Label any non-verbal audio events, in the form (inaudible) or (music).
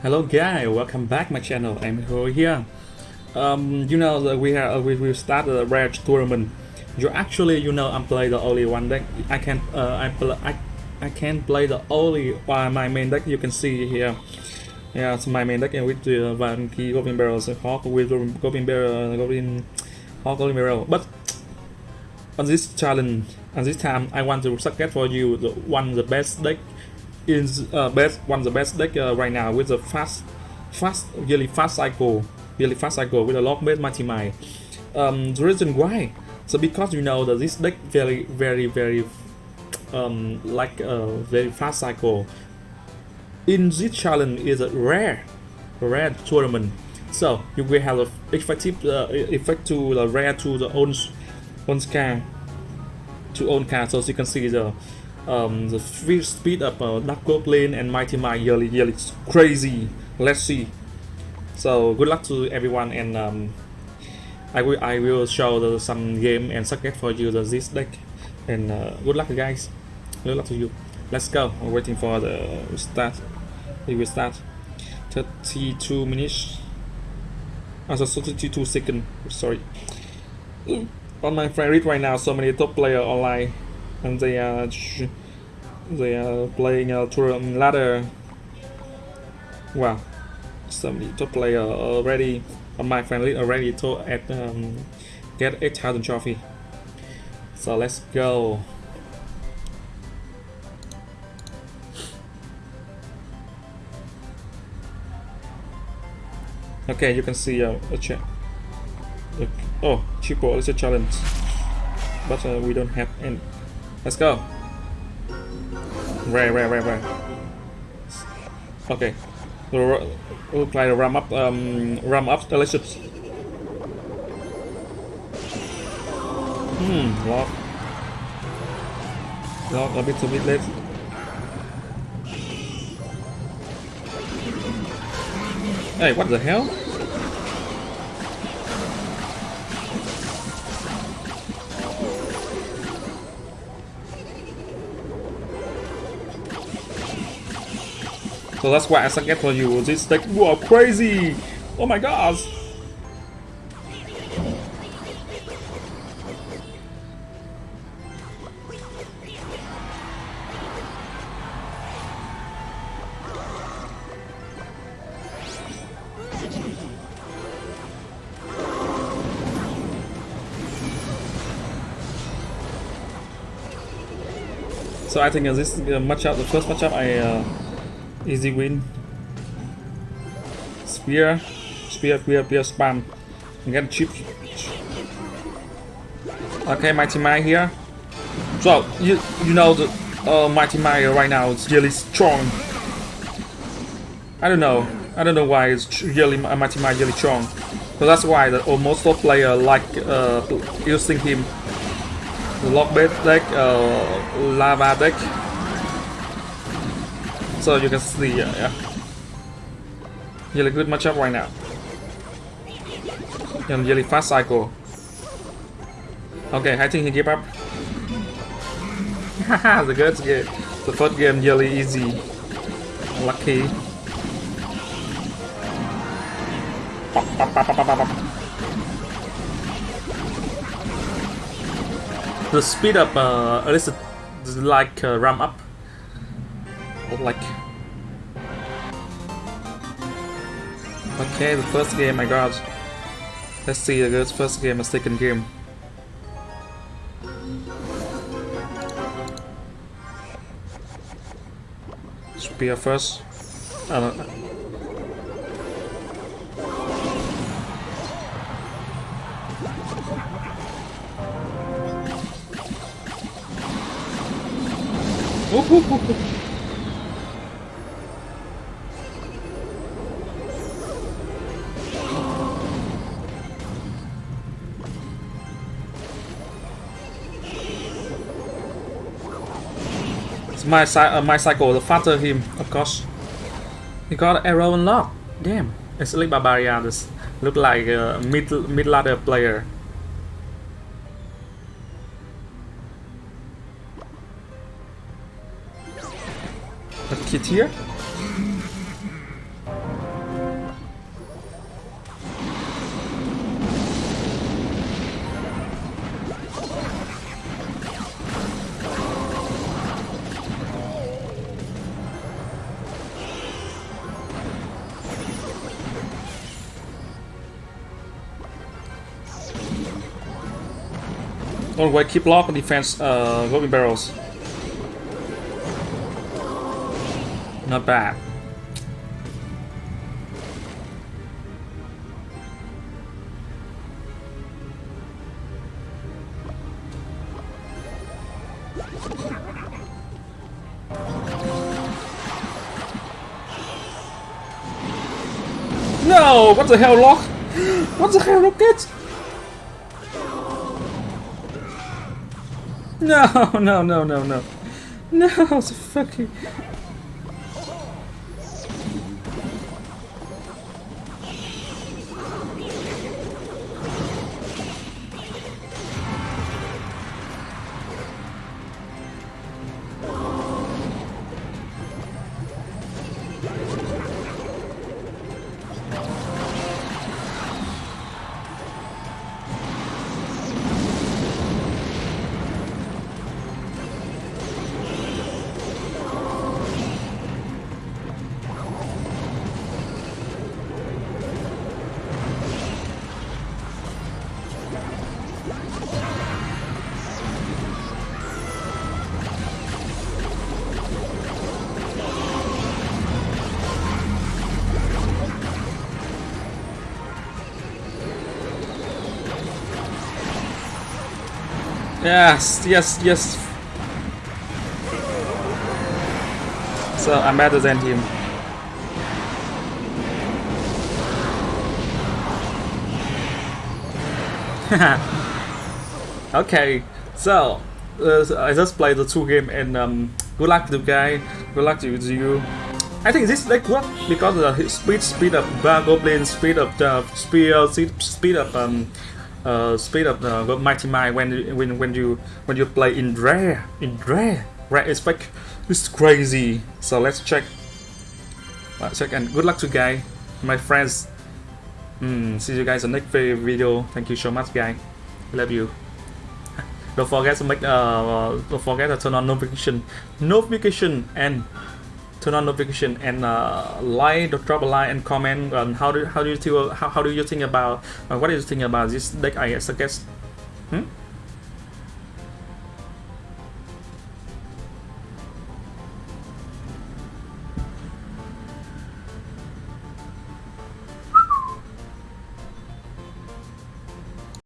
Hello guys, welcome back my channel. I'm here. Um, you know that we have we will start the rare tournament. You actually you know I'm play the only one deck. I can uh, I play I I can play the only one my main deck. You can see here. Yeah, it's my main deck and with the Van Key Goblin Barrel, Hawk with Goblin Barrel, Goblin Hawk Goblin Barrel. But on this challenge, on this time, I want to suggest for you the one the best deck is uh, best one of the best deck uh, right now with the fast fast really fast cycle really fast cycle with a lock base mighty mine um, the reason why so because you know that this deck very very very um, like a very fast cycle. In this challenge is a rare rare tournament. So you will have a effective uh, effect to the rare to the own own car to own car so you can see the um, the free speed of uh, Dark and Mighty Mine yearly, yearly crazy. Let's see. So good luck to everyone and um, I will I will show the, some game and suggest for you the this deck and uh, good luck guys. Good luck to you. Let's go. I'm waiting for the start. We will start. 32 minutes. Also 32 seconds. Sorry. On my friend read right now, so many top player online and they are they are playing a tournament ladder. Wow, some top player already my friendly already to at um, get 8000 trophy. So let's go. Okay, you can see uh, a chat. Oh, triple is a challenge, but uh, we don't have any. Let's go. Rare, rare, rare, rare. Okay. We'll, try to ram up, um, ram up delicious. Hmm, lock. Lock a bit, a bit late. Hey, what the hell? So that's why I suggest for you this like whoa crazy! Oh my gosh! So I think this uh, matchup, the first matchup, I uh, Easy win. Spear. Spear, spear, spear, spam. And get chip. Okay, Mighty Mine here. So, you you know the uh, Mighty Mine right now is really strong. I don't know. I don't know why it's really Mighty Mine really strong. So that's why the almost all player like uh, using him. The lock deck, uh, lava deck, so you can see, uh, yeah. Really good matchup right now. And really fast cycle. Okay, I think he gave up. Haha, (laughs) the good game. The first game really easy. Lucky. The speed up, uh, at least like uh, ram up like okay the first game my god let's see the first game and second game. Spear first I don't Ooh, my uh, my cycle the faster him, of course. He got arrow unlocked. Damn, it's like barbarian. This look like a mid mid ladder player. A kid here. Always keep lock on defense uh, goblin barrels. Not bad. No! What the hell, Lock? (gasps) What the hell, Rocket? No, (laughs) no, no, no, no. No, it's fucking... Yes, yes, yes. So I'm better than him. (laughs) okay, so uh, I just played the two game and um, good luck to the guy. Good luck to you. I think this deck work because the speed speed up bar goblin, speed up the spear, speed up um uh, speed up the mighty mind when when when you when you play in rare in rare rare aspect. It's crazy. So let's check. Let's check and good luck to guy my friends. Mm, see you guys in the next video. Thank you so much guys love you. (laughs) Don't forget to make uh don't forget to turn on notification notification and turn on notification and uh, like, drop a like and comment on how do how do you feel how, how do you think about uh, what do you think about this deck I suggest? Hmm?